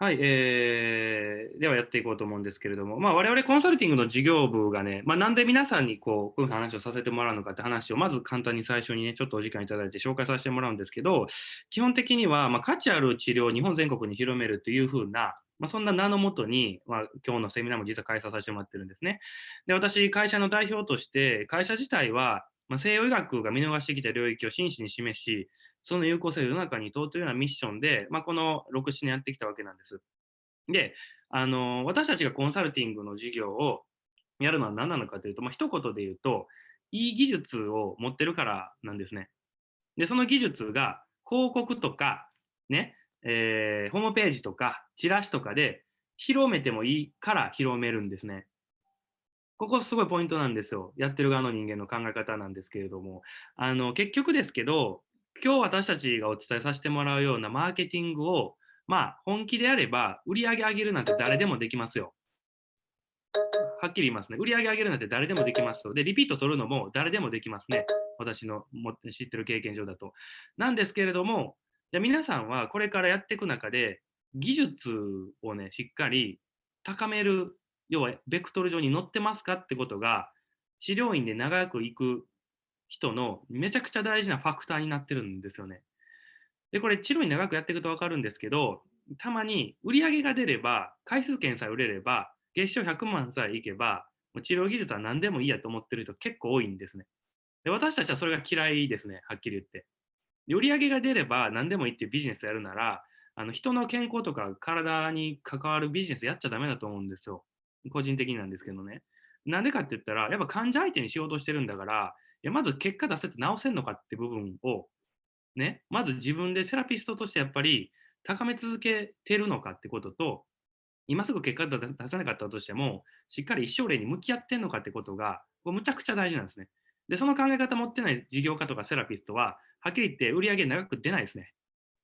はい、えー、ではやっていこうと思うんですけれども、まあ、我々コンサルティングの事業部がね、まあ、なんで皆さんにこうこういう話をさせてもらうのかって話を、まず簡単に最初にね、ちょっとお時間いただいて紹介させてもらうんですけど、基本的には、まあ、価値ある治療を日本全国に広めるというふうな、まあ、そんな名のもとに、まあ、今日のセミナーも実は開催させてもらってるんですね。で、私、会社の代表として、会社自体は、まあ、西洋医学が見逃してきた領域を真摯に示し、その有効性を世の中に問うというようなミッションで、まあ、この6、7年やってきたわけなんです。で、あの、私たちがコンサルティングの事業をやるのは何なのかというと、まあ、一言で言うと、いい技術を持ってるからなんですね。で、その技術が広告とか、ね、えー、ホームページとか、チラシとかで広めてもいいから広めるんですね。ここすごいポイントなんですよ。やってる側の人間の考え方なんですけれども、あの、結局ですけど、今日私たちがお伝えさせてもらうようなマーケティングをまあ、本気であれば、売り上げ上げるなんて誰でもできますよ。はっきり言いますね。売り上げ上げるなんて誰でもできますよ。で、リピート取るのも誰でもできますね。私の知ってる経験上だと。なんですけれども、じゃ皆さんはこれからやっていく中で、技術をね、しっかり高める、要はベクトル上に乗ってますかってことが、治療院で長く行く人のめちゃくちゃ大事なファクターになってるんですよね。で、これ、治療に長くやっていくと分かるんですけど、たまに売り上げが出れば、回数券さえ売れれば、月賞100万さえいけば、もう治療技術は何でもいいやと思ってる人結構多いんですね。で私たちはそれが嫌いですね、はっきり言って。売り上げが出れば何でもいいっていうビジネスやるなら、あの人の健康とか体に関わるビジネスやっちゃダメだと思うんですよ。個人的になんですけどね。なんでかって言ったら、やっぱ患者相手に仕事してるんだから、やまず結果出せて治せんのかって部分をね、まず自分でセラピストとしてやっぱり高め続けてるのかってことと、今すぐ結果出さなかったとしても、しっかり一生例に向き合ってんのかってことが、こむちゃくちゃ大事なんですね。で、その考え方持ってない事業家とかセラピストは、はっきり言って売り上げ長く出ないですね。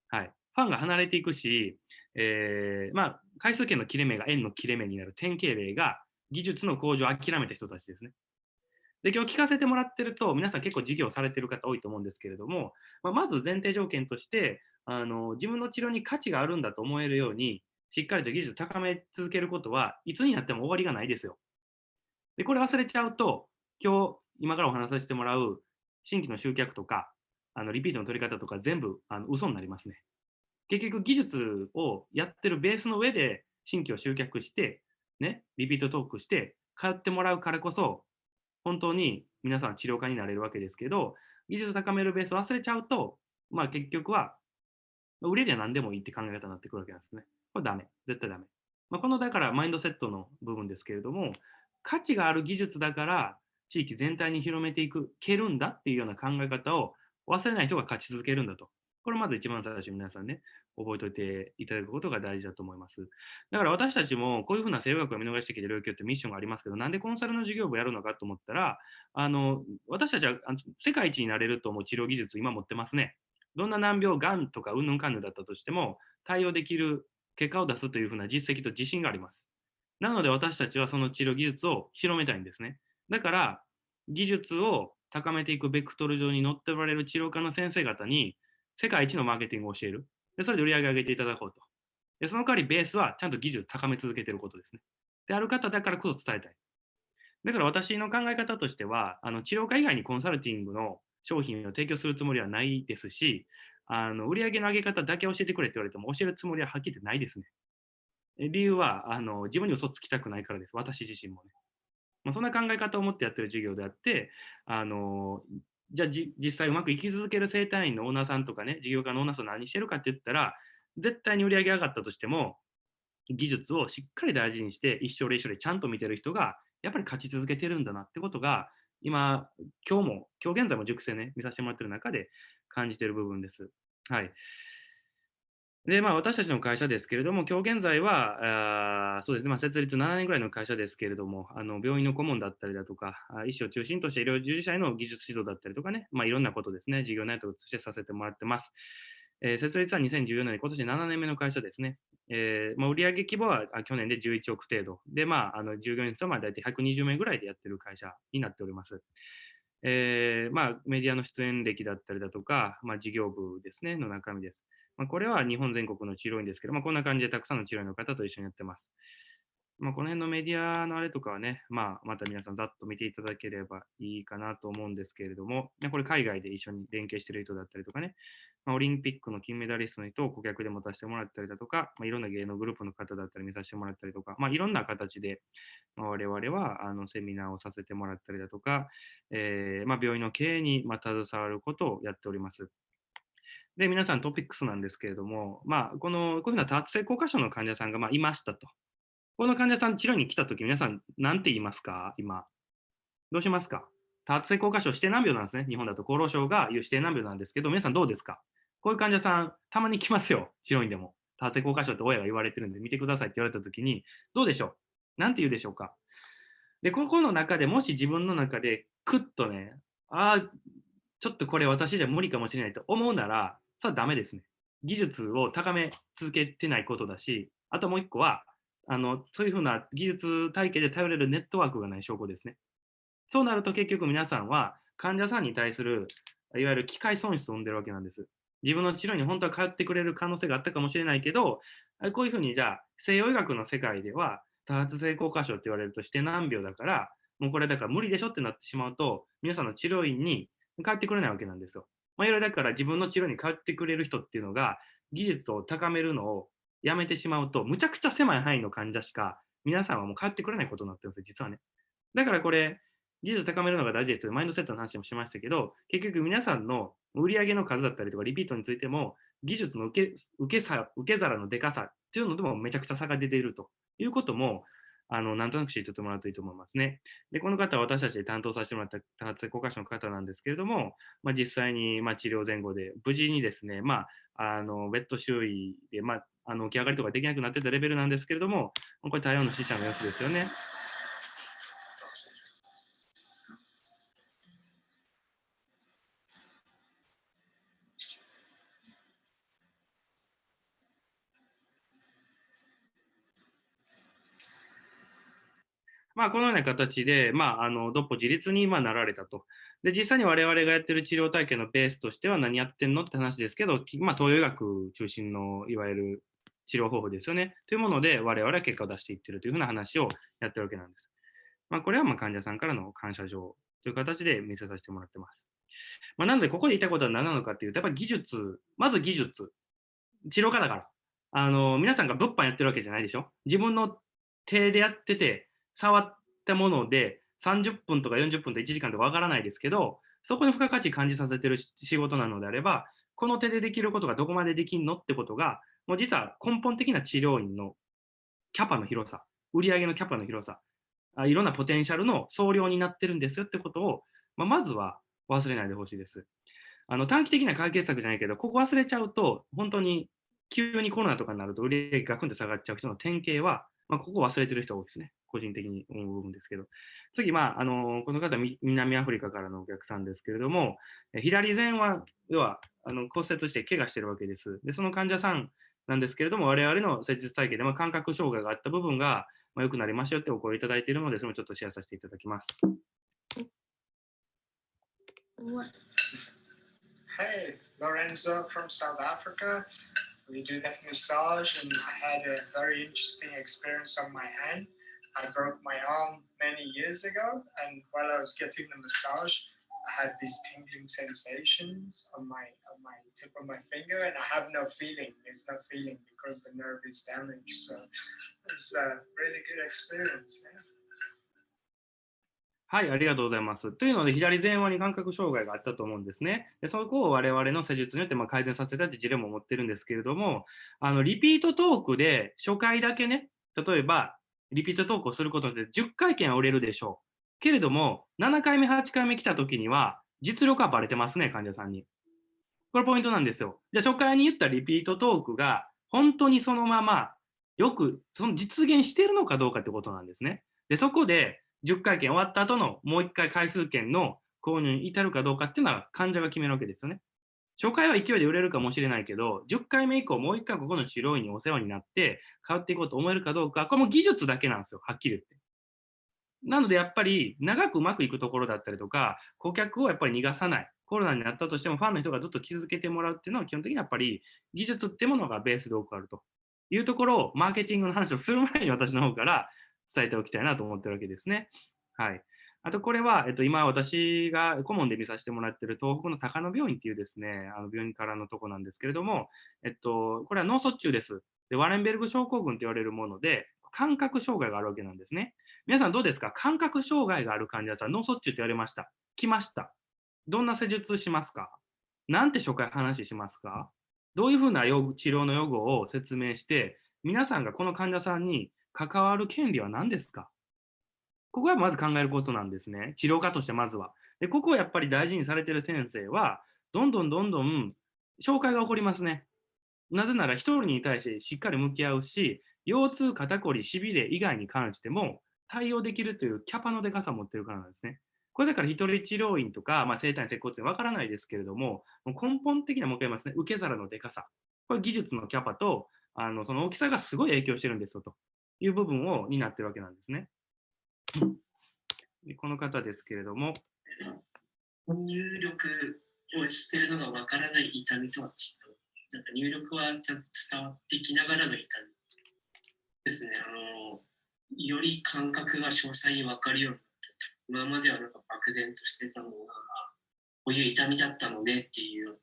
はい。ファンが離れていくし、えー、まあ、回数券の切れ目が円の切れ目になる典型例が、技術の向上を諦めた人たちですね。で、今日聞かせてもらってると、皆さん結構事業されてる方多いと思うんですけれども、まあ、まず前提条件として、あの自分の治療に価値があるんだと思えるように、しっかりと技術を高め続けることは、いつになっても終わりがないですよ。で、これ忘れちゃうと、今日、今からお話しさせてもらう新規の集客とか、あのリピートの取り方とか全部あの嘘になりますね。結局、技術をやってるベースの上で新規を集客して、ね、リピートトークして、通ってもらうからこそ、本当に皆さん治療家になれるわけですけど、技術を高めるベースを忘れちゃうと、まあ結局は、売れりゃ何でもいいって考え方になってくるわけなんですね。これダメ。絶対ダメ。まあ、このだからマインドセットの部分ですけれども、価値がある技術だから地域全体に広めていく、けるんだっていうような考え方を忘れない人が勝ち続けるんだと。これまず一番最初皆さんね、覚えておいていただくことが大事だと思います。だから私たちもこういうふうな西洋学を見逃してきて領域ってミッションがありますけど、なんでコンサルの事業部やるのかと思ったら、あの私たちは世界一になれると思う治療技術今持ってますね。どんな難病、がんとかうんぬんかんぬんだったとしても、対応できる結果を出すというふうな実績と自信があります。なので私たちはその治療技術を広めたいんですね。だから、技術を高めていくベクトル上に乗っておられる治療科の先生方に、世界一のマーケティングを教える。でそれで売り上げ上げていただこうと。でその代わりベースはちゃんと技術高め続けていることですね。である方だからこそ伝えたい。だから私の考え方としては、あの治療科以外にコンサルティングの商品を提供するつもりはないですし、あの売上の上げ方だけ教えてくれって言われても教えるつもりははっきり言ってないですね。理由はあの自分に嘘つきたくないからです。私自身もね。まあ、そんな考え方を持ってやってる授業であって、あのじゃあ実際うまく生き続ける生態院のオーナーさんとかね、事業家のオーナーさん何してるかって言ったら、絶対に売り上げ上がったとしても、技術をしっかり大事にして、一生で一生でちゃんと見てる人が、やっぱり勝ち続けてるんだなってことが、今、今日も、今日現在も熟成ね、見させてもらってる中で感じてる部分です。はい。で、まあ、私たちの会社ですけれども、今日現在は、あそうですね、まあ、設立7年ぐらいの会社ですけれども、あの病院の顧問だったりだとか、医師を中心とした医療従事者への技術指導だったりとかね、まあ、いろんなことですね、事業内容としてさせてもらってます。えー、設立は2014年、今年7年目の会社ですね。えーまあ、売上規模は去年で11億程度。で、まあ、あの従業員数は大体120名ぐらいでやってる会社になっております。えーまあ、メディアの出演歴だったりだとか、まあ、事業部ですね、の中身です。まあ、これは日本全国の治療院ですけど、まあ、こんな感じでたくさんの治療院の方と一緒にやってます。まあ、この辺のメディアのあれとかはね、まあ、また皆さんざっと見ていただければいいかなと思うんですけれども、これ海外で一緒に連携してる人だったりとかね、まあ、オリンピックの金メダリストの人を顧客で持たせてもらったりだとか、まあ、いろんな芸能グループの方だったり見させてもらったりとか、まあ、いろんな形で、まあ、我々はあのセミナーをさせてもらったりだとか、えーまあ、病院の経営にま携わることをやっております。で、皆さんトピックスなんですけれども、まあ、この、こういうふうな多発性硬化症の患者さんがまあいましたと。この患者さん治療に来たとき、皆さん何て言いますか？今。どうしますか？多発性硬化症指定難病なんですね。日本だと厚労省が言う指定難病なんですけど、皆さんどうですか？こういう患者さん、たまに来ますよ。治療院でも。多発性硬化症って親が言われてるんで見てくださいって言われたときに、どうでしょう？何て言うでしょうか？で、ここの中でもし自分の中でクッとね、ああ、ちょっとこれ私じゃ無理かもしれないと思うなら、それはダメですね。技術を高め続けてないことだし、あともう一個は、あのそういうふうな技術体系で頼れるネットワークがない証拠ですね。そうなると結局皆さんは患者さんに対するいわゆる機械損失を生んでるわけなんです。自分の治療に本当は通ってくれる可能性があったかもしれないけど、こういうふうにじゃあ西洋医学の世界では多発性硬化症って言われるとして難病だから、もうこれだから無理でしょってなってしまうと、皆さんの治療院に帰ってくれないわけなんですよ。まあ、いろいろだから自分の治療に帰ってくれる人っていうのが技術を高めるのをやめてしまうと、むちゃくちゃ狭い範囲の患者しか皆さんはもう帰ってくれないことになってるんです、実はね。だからこれ、技術高めるのが大事です。マインドセットの話もしましたけど、結局皆さんの売り上げの数だったりとかリピートについても、技術の受け受けさ受け皿のでかさっていうのでもめちゃくちゃ差が出ているということも、あのなんとなく知っておいてもらうといいと思いますね。で、この方は私たちで担当させてもらった多発性硬化症の方なんですけれども、まあ、実際にま治療前後で無事にですね、まあ、あのベッド周囲で、まあ、あの起き上がりとかできなくなってたレベルなんですけれども、これ台湾の死者の様子ですよね。まあ、このような形で、まあ、あの、どっぽ自立にまなられたと。で、実際に我々がやってる治療体験のベースとしては何やってんのって話ですけど、まあ、東洋医学中心のいわゆる治療方法ですよね。というもので、我々は結果を出していってるというふうな話をやってるわけなんです。まあ、これはま患者さんからの感謝状という形で見せさせてもらってます。まあ、なので、ここで言いたいことは何なのかっていうと、やっぱり技術、まず技術、治療家だから。あの、皆さんが物販やってるわけじゃないでしょ自分の手でやってて、触ったもので30分とか40分と1時間とかわからないですけど、そこに付加価値感じさせてる仕事なのであれば、この手でできることがどこまでできんのってことが、もう実は根本的な治療院のキャパの広さ、売上のキャパの広さ、いろんなポテンシャルの総量になってるんですよってことを、まあ、まずは忘れないでほしいです。あの短期的な解決策じゃないけど、ここ忘れちゃうと、本当に急にコロナとかになると売り上げがくんで下がっちゃう人の典型は、まあ、ここ忘れてる人多いですね。個人的に思う部分ですけど。次、まあ、あのこの方、南アフリカからのお客さんですけれども、左前腕はあの骨折して怪我してるわけです。で、その患者さんなんですけれども、我々の施術体系で、まあ、感覚障害があった部分が、まあ、良くなりましたよってお声いただいているので、それもちょっとシェアさせていただきます。Hey, Lorenzo from South Africa. We do that massage, and I had a very interesting experience on my hand. I broke my arm many years ago, and while I was getting the massage, I had these tingling sensations on my on my tip of my finger, and I have no feeling. There's no feeling because the nerve is damaged. So it's a really good experience. Yeah. はい、ありがとうございます。というので、左前腕に感覚障害があったと思うんですね。でそこを我々の施術によってま改善させたって事例も持ってるんですけれども、あのリピートトークで初回だけね、例えばリピート投稿することで10回券は売れるでしょう。けれども、7回目、8回目来た時には、実力はバレてますね、患者さんに。これポイントなんですよ。じゃあ初回に言ったリピートトークが、本当にそのまま、よくその実現してるのかどうかってことなんですね。で、そこで10回券終わった後のもう1回回数券の購入に至るかどうかっていうのは患者が決めるわけですよね。初回は勢いで売れるかもしれないけど、10回目以降、もう1回ここの治療院にお世話になって、変わっていこうと思えるかどうか、これも技術だけなんですよ、はっきり言って。なので、やっぱり長くうまくいくところだったりとか、顧客をやっぱり逃がさない。コロナになったとしても、ファンの人がずっと気づけてもらうっていうのは、基本的にやっぱり技術ってものがベースで多くあるというところを、マーケティングの話をする前に私の方から伝えておきたいなと思ってるわけですね。はい。あとこれは、えっと、今私が顧問で見させてもらってる東北の高野病院っていうですね、あの病院からのとこなんですけれども、えっと、これは脳卒中です。で、ワレンベルグ症候群と言われるもので、感覚障害があるわけなんですね。皆さんどうですか？感覚障害がある患者さん、脳卒中って言われました。来ました。どんな施術しますか？なんて初回話しますか？どういうふうな治療の予後を説明して、皆さんがこの患者さんに関わる権利は何ですか？ここはまず考えることなんですね。治療家としてまずは。で、ここをやっぱり大事にされてる先生は、どんどんどんどん紹介が起こりますね。なぜなら1人に対してしっかり向き合うし、腰痛、肩こり、しびれ以外に関しても対応できるというキャパのでかさを持ってるからなんですね。これだから一人治療院とか、まあ、生体院、接骨院わからないですけれども、根本的なもう一回ますね、受け皿のでかさ。これ技術のキャパと、あのその大きさがすごい影響してるんですよという部分を担ってるわけなんですね。この方ですけれども。入力をしてるのがわからない痛みとは違う。なんか入力はちゃんと伝わってきながらの痛みですね。あのより感覚が詳細に分かるようになって今まではなんか漠然としてたものが、こういう痛みだったのねっていう。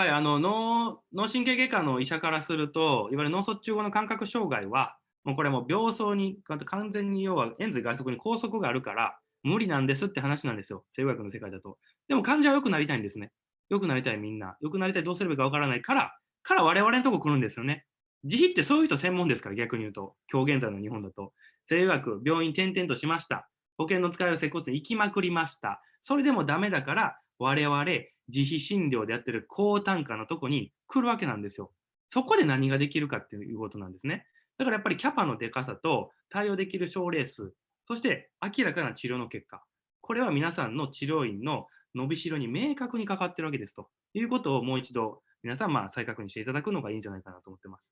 はい、あの脳脳神経外科の医者からすると、いわゆる脳卒中後の感覚障害は、もうこれも病巣に完全に要は円髄外側に拘束があるから無理なんですって話なんですよ。生物学の世界だと。でも患者は良くなりたいんですね。良くなりたいみんな。良くなりたいどうすればいいかわからないから、から我々のとこ来るんですよね。自費ってそういう人専門ですから、逆に言うと。今日現在の日本だと。生学、病院転々としました。保険の使える接骨院行きまくりました。それでもダメだから、我々自費診療でやってる高単価のとこに来るわけなんですよ。そこで何ができるかっていうことなんですね。だからやっぱりキャパのでかさと対応できる症例数、そして明らかな治療の結果、これは皆さんの治療院の伸びしろに明確にかかってるわけですということをもう一度皆さんまあ再確認していただくのがいいんじゃないかなと思ってます。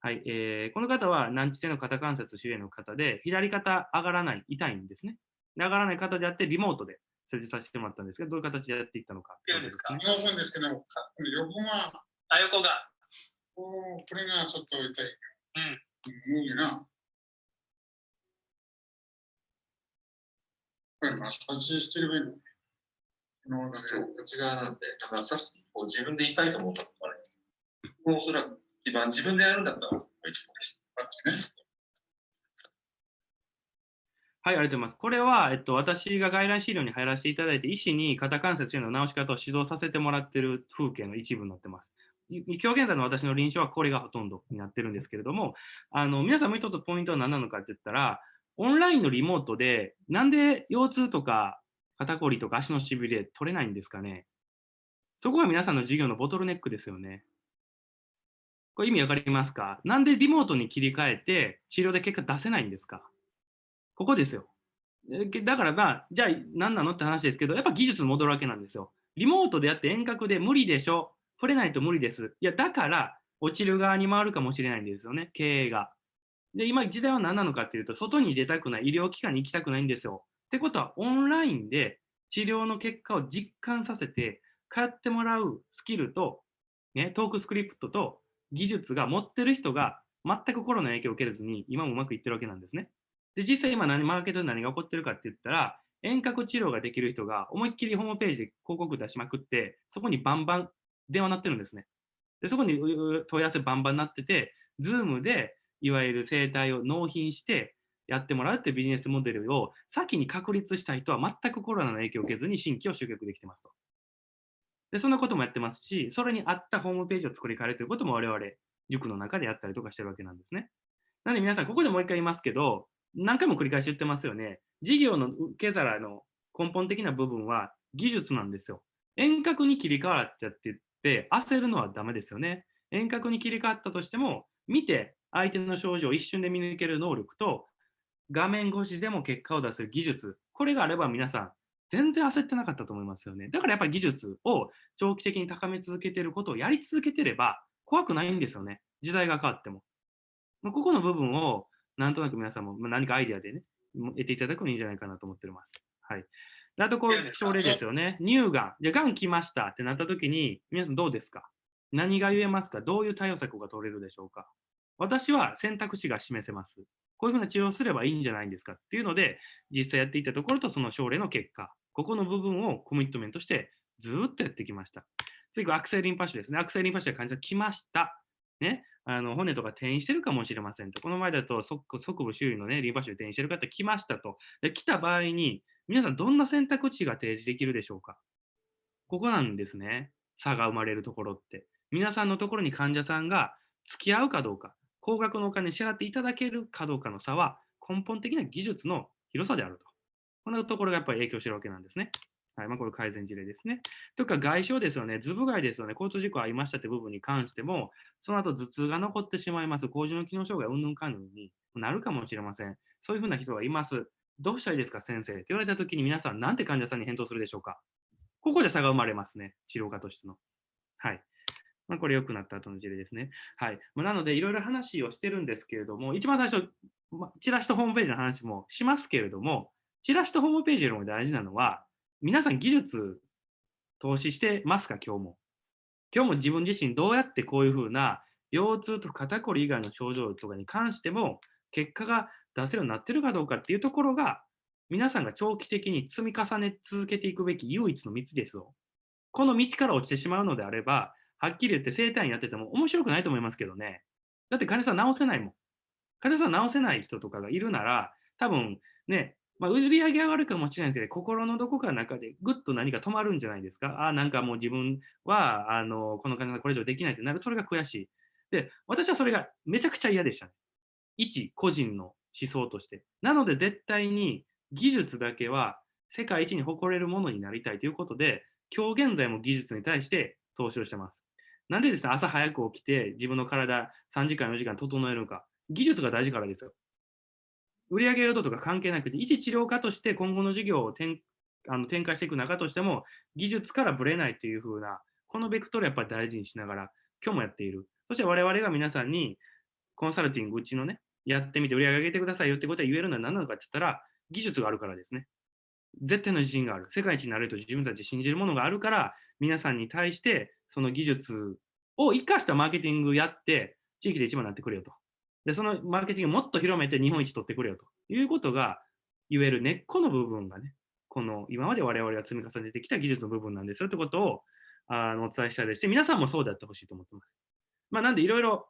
はい、えー、この方は難治性の肩関節周囲の方で、左肩上がらない、痛いんですね。上がらない方であって、リモートで施術させてもらったんですけど、どういう形でやっていったのか。どうですか？横ですけど、横が、あ、横が。これがちょっと痛い。うん。無理な。これマッサージしてればいいのそう、内側なんで、だからさこう自分で痛いと思ったからね。もうおそらく一番自分でやるんだったら、一番ね。はい、ありがとうございます。これは、えっと、私が外来資料に入らせていただいて、医師に肩関節への治し方を指導させてもらっている風景の一部になってます。今日現在の私の臨床はこれがほとんどになってるんですけれども、あの皆さんもう一つポイントは何なのかって言ったら、オンラインのリモートで、なんで腰痛とか肩こりとか足のしびれ取れないんですかねそこが皆さんの授業のボトルネックですよね。これ意味わかりますか？なんでリモートに切り替えて治療で結果出せないんですか？ここですよ。だからまあ、じゃあ何なのって話ですけど、やっぱ技術戻るわけなんですよ。リモートでやって遠隔で無理でしょ。触れないと無理です。いや、だから、落ちる側に回るかもしれないんですよね、経営が。で、今、時代は何なのかっていうと、外に出たくない、医療機関に行きたくないんですよ。ってことは、オンラインで治療の結果を実感させて、通ってもらうスキルと、ね、トークスクリプトと技術が持ってる人が全くコロナの影響を受けずに、今もうまくいってるわけなんですね。で、実際今何、マーケットで何が起こってるかって言ったら、遠隔治療ができる人が思いっきりホームページで広告出しまくって、そこにバンバン電話鳴ってるんですね。でそこに問い合わせバンバンなってて、Zoom でいわゆる生態を納品してやってもらうっていうビジネスモデルを先に確立した人は全くコロナの影響を受けずに新規を集客できてますと。で、そんなこともやってますし、それに合ったホームページを作り変えるということも我々、塾の中でやったりとかしてるわけなんですね。なので皆さん、ここでもう一回言いますけど、何回も繰り返し言ってますよね。事業の受け皿の根本的な部分は技術なんですよ。遠隔に切り替わってやってで、焦るのはダメですよね。遠隔に切り替わったとしても、見て相手の症状を一瞬で見抜ける能力と、画面越しでも結果を出せる技術、これがあれば皆さん、全然焦ってなかったと思いますよね。だからやっぱり技術を長期的に高め続けていることをやり続けてれば怖くないんですよね。時代が変わっても。ここの部分をなんとなく皆さんも何かアイデアでね、得ていただくのいいんじゃないかなと思っております。はい。であとこう、症例ですよね。乳がん。じゃあ、がん来ましたってなった時に、皆さんどうですか？何が言えますか？どういう対応策が取れるでしょうか？私は選択肢が示せます。こういうふうな治療をすればいいんじゃないんですかっていうので、実際やっていったところとその症例の結果、ここの部分をコミットメントしてずーっとやってきました。次は悪性リンパ腫ですね。悪性リンパ腫で患者来ました。ね、あの骨とか転移してるかもしれませんと。この前だと側部周囲の、ね、リンパ腫転移してる方来ましたと。で来た場合に、皆さんどんな選択肢が提示できるでしょうか？ここなんですね。差が生まれるところって。皆さんのところに患者さんが付き合うかどうか、高額のお金支払っていただけるかどうかの差は根本的な技術の広さであると。こんなところがやっぱり影響してるわけなんですね。はい、まあ、これ改善事例ですね。とか外傷ですよね、頭部外ですよね、交通事故ありましたって部分に関しても、その後頭痛が残ってしまいます、高次の機能障害、うんぬんかんぬんになるかもしれません。そういうふうな人がいます。どうしたらいいですか、先生って言われたときに皆さん、なんて患者さんに返答するでしょうか。ここで差が生まれますね、治療家としての。はい。まあ、これ良くなった後の事例ですね。はい。まあ、なので、いろいろ話をしてるんですけれども、一番最初、まあ、チラシとホームページの話もしますけれども、チラシとホームページよりも大事なのは、皆さん技術投資してますか、今日も。今日も自分自身どうやってこういうふうな腰痛と肩こり以外の症状とかに関しても結果が出せるようになってるかどうかっていうところが皆さんが長期的に積み重ね続けていくべき唯一の道ですよ。この道から落ちてしまうのであれば、はっきり言って生体院やってても面白くないと思いますけどね。だって患者さん治せないもん。患者さん治せない人とかがいるなら、多分ね、まあ、売り上げ上がるかもしれないですけど、心のどこかの中でぐっと何か止まるんじゃないですか？ああ、なんかもう自分は、あの、この患者さんこれ以上できないってなる。それが悔しい。で、私はそれがめちゃくちゃ嫌でしたね。一個人の思想として。なので絶対に技術だけは世界一に誇れるものになりたいということで、今日現在も技術に対して投資をしてます。なんでですね、朝早く起きて自分の体3時間、4時間整えるのか。技術が大事からですよ。売上要度とか関係なくて、一治療家として今後の事業を展あの展開していく中としても、技術からぶれないっていう風な、このベクトルやっぱり大事にしながら、今日もやっている。そして我々が皆さんに、コンサルティングうちのね、やってみて売り上げ上げてくださいよってことは言えるのは何なのかって言ったら、技術があるからですね。絶対の自信がある。世界一になれると自分たち信じるものがあるから、皆さんに対してその技術を生かしたマーケティングやって、地域で一番になってくれよと。で、そのマーケティングをもっと広めて日本一取ってくれよということが言える根っこの部分がね、この今まで我々が積み重ねてきた技術の部分なんですよってことをあのお伝えしたいですし、皆さんもそうであってほしいと思ってます。まあ、なんでいろいろ、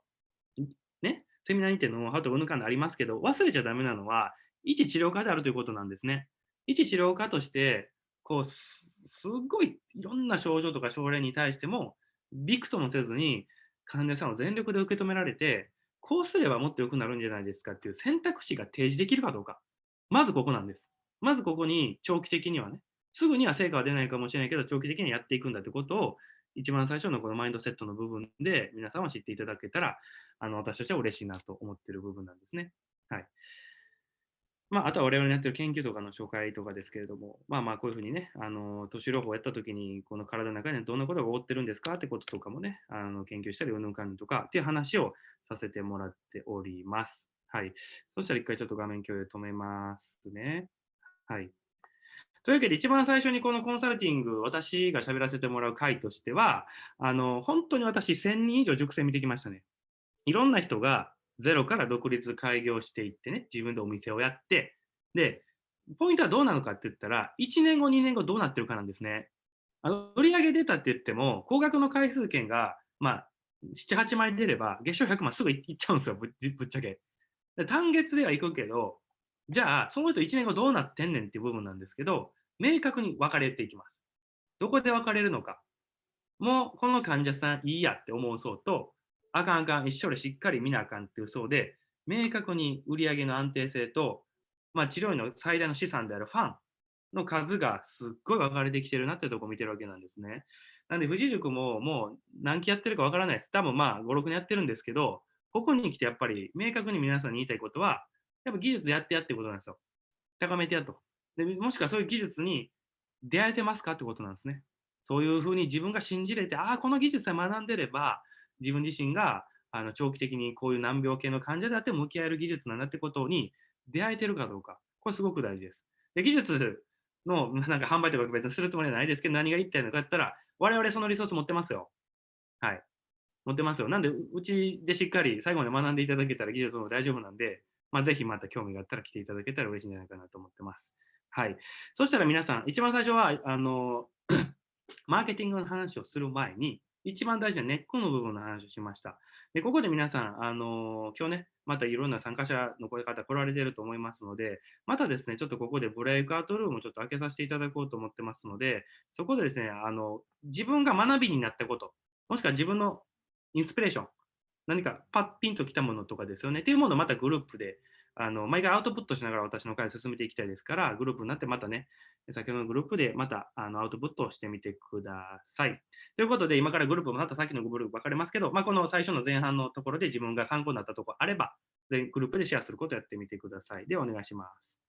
ね、セミナーにてノウハウとかうぬかんでありますけど、忘れちゃダメなのは、一治療家であるということなんですね。一治療家として、こうす、すっごいいろんな症状とか症例に対しても、びくともせずに患者さんを全力で受け止められて、こうすればもっと良くなるんじゃないですかっていう選択肢が提示できるかどうか。まずここなんです。まずここに長期的にはね、すぐには成果は出ないかもしれないけど、長期的にやっていくんだってことを、一番最初のこのマインドセットの部分で皆さんは知っていただけたら、あの私としては嬉しいなと思っている部分なんですね。はい。まあ、あとは我々のやってる研究とかの紹介とかですけれども、まあまあこういうふうにね、あの、都市療法をやったときに、この体の中にどんなことが起こってるんですかってこととかもね、あの研究したり、うんぬんかんとかっていう話をさせてもらっております。はい。そしたら一回ちょっと画面共有止めますね。はい。というわけで、一番最初にこのコンサルティング、私が喋らせてもらう回としては、あの、本当に私1000人以上熟成見てきましたね。いろんな人がゼロから独立開業していってね、自分でお店をやって、で、ポイントはどうなのかって言ったら、1年後、2年後どうなってるかなんですね。あの売上出たって言っても、高額の回数券が、まあ、7、8枚出れば、月賞100万すぐ いっちゃうんですよ、ぶっちゃけ。単月では行くけど、じゃあ、その人1年後どうなってんねんっていう部分なんですけど、明確に分かれていきます。どこで分かれるのか。もう、この患者さんいいやって思う層と、あかんあかん、一緒でしっかり見なあかんっていう層で、明確に売上の安定性と、まあ、治療院の最大の資産であるファンの数がすっごい分かれてきてるなっていうとこを見てるわけなんですね。なんで、富士塾ももう何期やってるか分からないです。多分まあ、5、6年やってるんですけど、ここに来てやっぱり明確に皆さんに言いたいことは、やっぱ技術やってやってことなんですよ。高めてやと。でもしくはそういう技術に出会えてますかってことなんですね。そういうふうに自分が信じれて、ああ、この技術さえ学んでれば、自分自身があの長期的にこういう難病系の患者であっても向き合える技術なんだってことに出会えてるかどうか。これすごく大事です。で技術のなんか販売とか別にするつもりはないですけど、何が言いたいのかやったら、我々そのリソース持ってますよ。はい。持ってますよ。なんで、うちでしっかり最後まで学んでいただけたら技術も大丈夫なんで、まあ、ぜひまた興味があったら来ていただけたら嬉しいんじゃないかなと思ってます。はい。そしたら皆さん、一番最初は、あの、マーケティングの話をする前に、一番大事な根っこの部分の話をしました。で、ここで皆さん、あの今日ね、またいろんな参加者の声方来られてると思いますので、またですね、ちょっとここでブレイクアウトルームをちょっと開けさせていただこうと思ってますので、そこでですね、あの、自分が学びになったこと、もしくは自分のインスピレーション、何かパッピンときたものとかですよね、っていうものをまたグループであの毎回アウトプットしながら私の会を進めていきたいですから、グループになってまたね、先ほどのグループでまたあのアウトプットをしてみてください。ということで、今からグループも、またさっきのグループ分かれますけど、まあ、この最初の前半のところで自分が参考になったところあれば、全グループでシェアすることをやってみてください。ではお願いします。